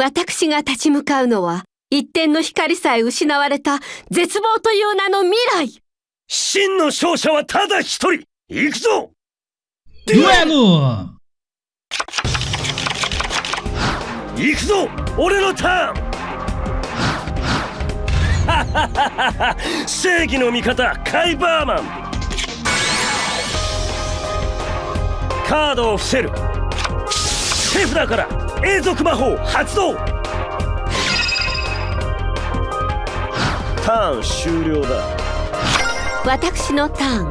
私が立ち向かうのは、一点の光さえ失われた絶望という名の未来。真の勝者はただ一人。行くぞ。Duelo! 行くぞ。俺のターン。正義の味方カイバーマン。カードを伏せる。手札から永続魔法発動。ターン終了だ。私のターン。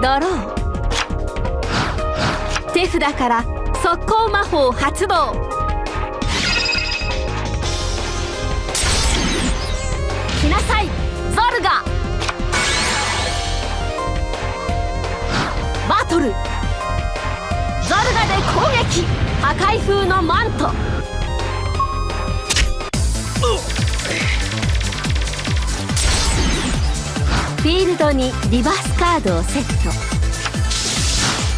ドロー手札から速攻魔法発動。来なさい。破壊風のマント。フィールドにリバースカードをセット。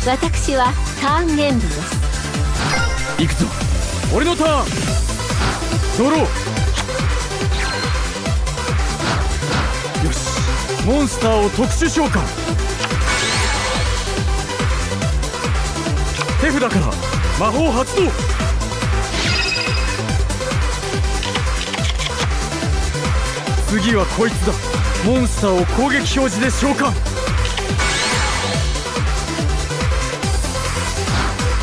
私はターンエンドです。行くぞ。俺のターン。ドロー。よし。モンスターを特殊召喚。手札から。魔法発動。次はこいつだ。モンスターを攻撃表示で召喚。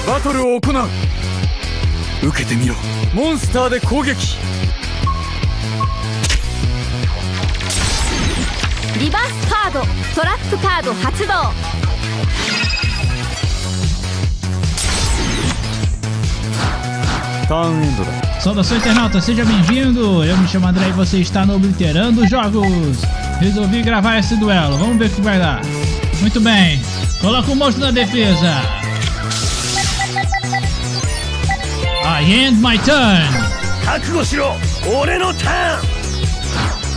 バトルを行う。受けてみろ。モンスターで攻撃。リバースカードトラップカード発動 Tá. Saudações, internauta, seja bem-vindo. Eu me chamo André e você está no Obliterando Jogos. Resolvi gravar esse duelo, vamos ver o que vai dar. Muito bem, coloca o monstro na defesa. I end my turn.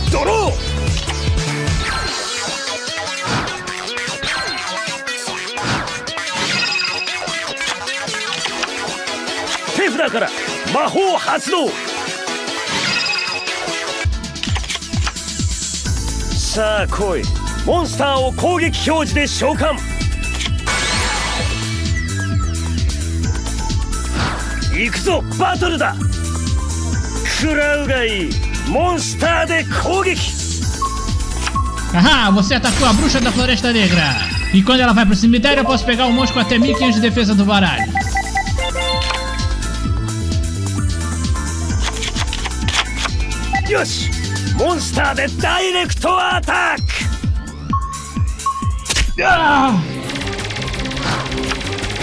Draw! 手札から魔法発動さあ来いモンスターを攻撃表示で召喚行くぞバトルだ食らうがいいモンスターで攻撃 Haha, você atacou a bruxa da Floresta Negra! E quando ela vai pro cemitério, eu posso pegar um monstro com até 1500 de defesa do baralho. よしモンスターでダイレクトアタック。Ah!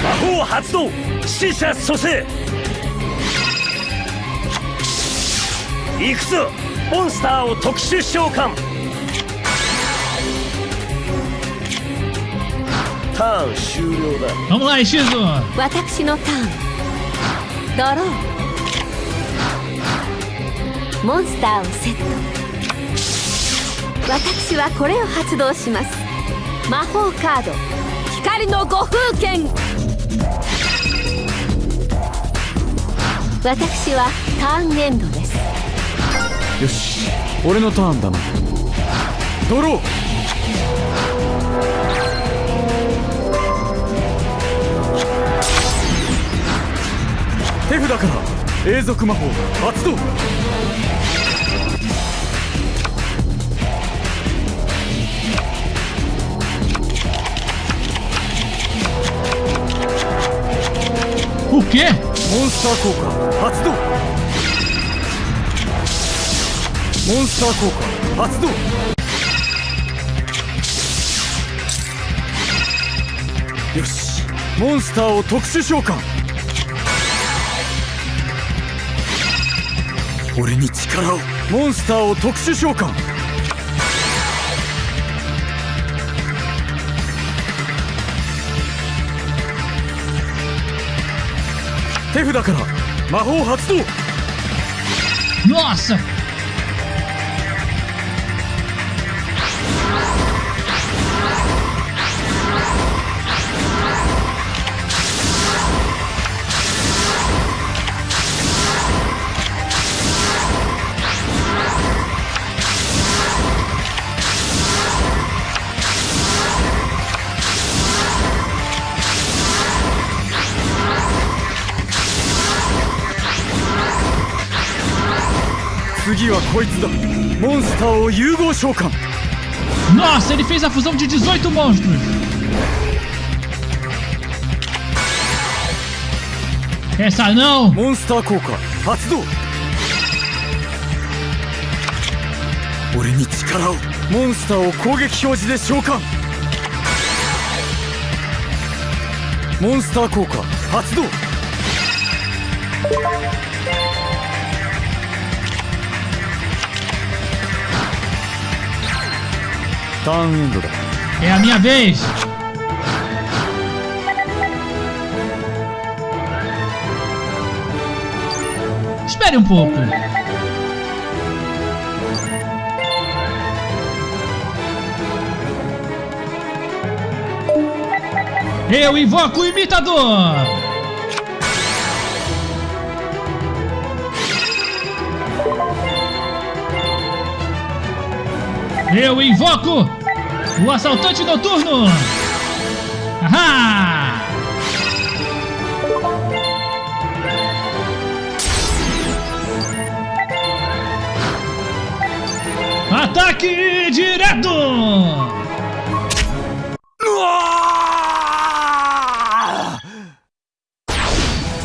魔法発動死者蘇生。行くぞモンスターを特殊召喚。ターン終了だ!私のターン。ドローモンスターをセット。私はこれを発動します。魔法カード。光の五風剣。私はターンエンドです。よし俺のターンだな。ドロー。手札から永続魔法発動。モンスター効果発動。モンスター効果発動。よし。モンスターを特殊召喚。俺に力を。モンスターを特殊召喚。手札から魔法発動。よし。次はこいつだモンスターを融合召喚 Nossa, ele fez a fusão de 18 monstros. Essa não. モンスター効果発動俺に力をモンスドだ É a minha vez. Espere um pouco. Eu invoco o imitador. Eu invoco o assaltante noturno! Ahá! Ataque direto! うわ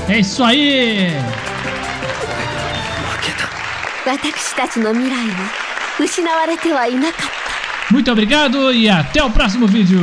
ー É isso aí! 私たちの未来は 失われてはいなかった Muito obrigado e até o próximo vídeo!